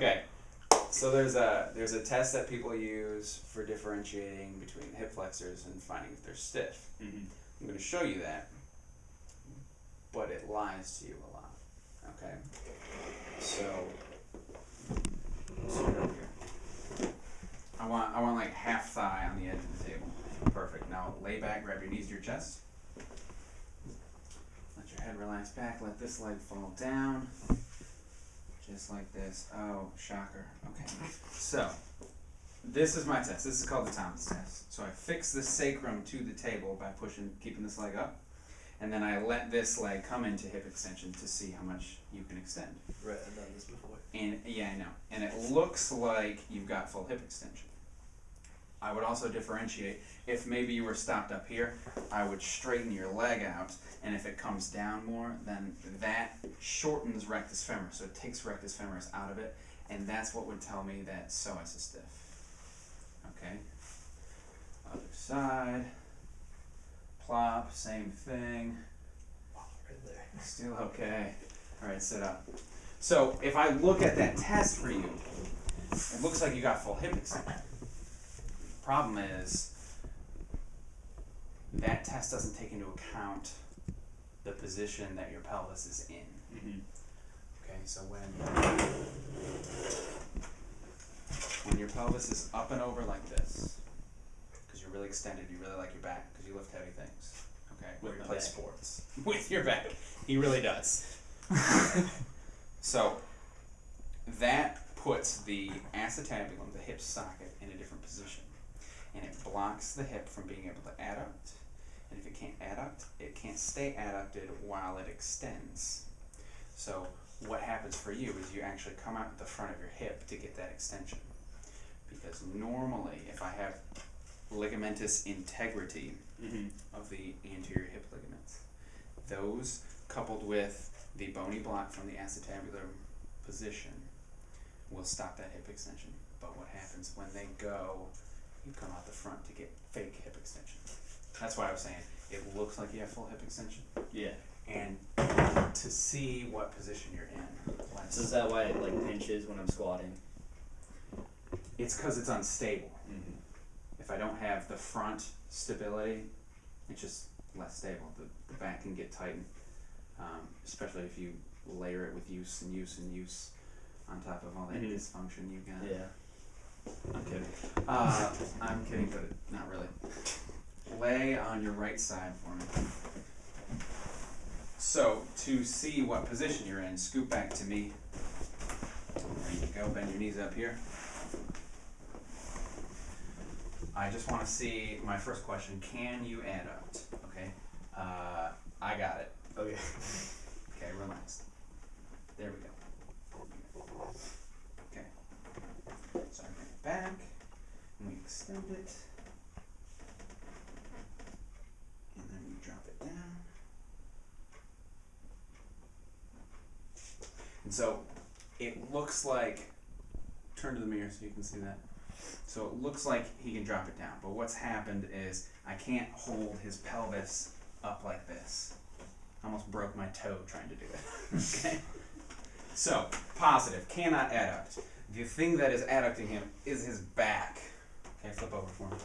Okay. So there's a there's a test that people use for differentiating between hip flexors and finding if they're stiff. Mm-hmm. I'm going to show you that, but it lies to you a lot. Okay. So, so here. I want I want like half thigh on the edge of the table. Perfect. Now lay back, grab your knees to your chest. Let your head relax back. Let this leg fall down. Just like this. Oh, shocker. Okay. So, this is my test. This is called the Thomas test. So I fix the sacrum to the table by pushing, keeping this leg up, and then I let this leg come into hip extension to see how much you can extend. Right, I've done this before. And yeah, I know. And it looks like you've got full hip extension. I would also differentiate if maybe you were stopped up here, I would straighten your leg out, and if it comes down more, then that shortens rectus femoris, so it takes rectus femoris out of it, and that's what would tell me that psoas is stiff. Okay? Other side. Plop, same thing. Right. Still okay. Alright, sit up. So if I look at that test for you, it looks like you got full hip extension. The problem is, that test doesn't take into account the position that your pelvis is in. Mm-hmm. Okay, so when when your pelvis is up and over like this, because you're really extended, you really like your back because you lift heavy things. Okay, With or you play back. sports with your back. He really does. so that puts the acetabulum, the hip socket, in a different position, blocks the hip from being able to adduct. And if it can't adduct, it can't stay adducted while it extends. So what happens for you is you actually come out the front of your hip to get that extension. Because normally, if I have ligamentous integrity Mm-hmm. of the anterior hip ligaments, those coupled with the bony block from the acetabular position will stop that hip extension. But what happens when they go, you come out the front to get fake hip extension. That's why I was saying it looks like you have full hip extension. Yeah. And to see what position you're in, So is that why it like pinches when I'm squatting? it's because it's unstable. Mm-hmm. If I don't have the front stability, it's just less stable. The, the back can get tightened, um, especially if you layer it with use and use and use on top of all that Mhm. dysfunction you got. Yeah. I'm kidding. Uh, I'm kidding, but not really. Lay on your right side for me. So, to see what position you're in, scoot back to me. There you go, bend your knees up here. I just want to see my first question can you adduct? Okay, uh, I got it. Okay. Okay, relax. There we go. Okay. So I bring it back, and we extend it. And then we drop it down. And so it looks like, turn to the mirror so you can see that. So it looks like he can drop it down, but what's happened is I can't hold his pelvis up like this. I almost broke my toe trying to do it. okay? So, positive, cannot adduct. The thing that is adducting him is his back. Okay, flip over for me.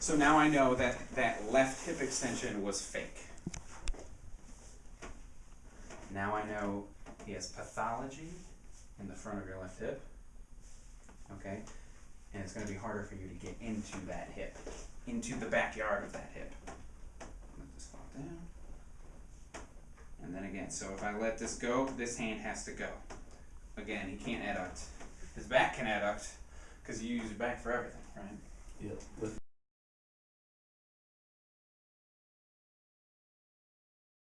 So now I know that that left hip extension was fake. Now I know he has pathology in the front of your left hip. Okay? And it's going to be harder for you to get into that hip, into the backyard of that hip. Let this fall down. And then again, so if I let this go, this hand has to go. Again, he can't adduct. His back can adduct because you use your back for everything, right? With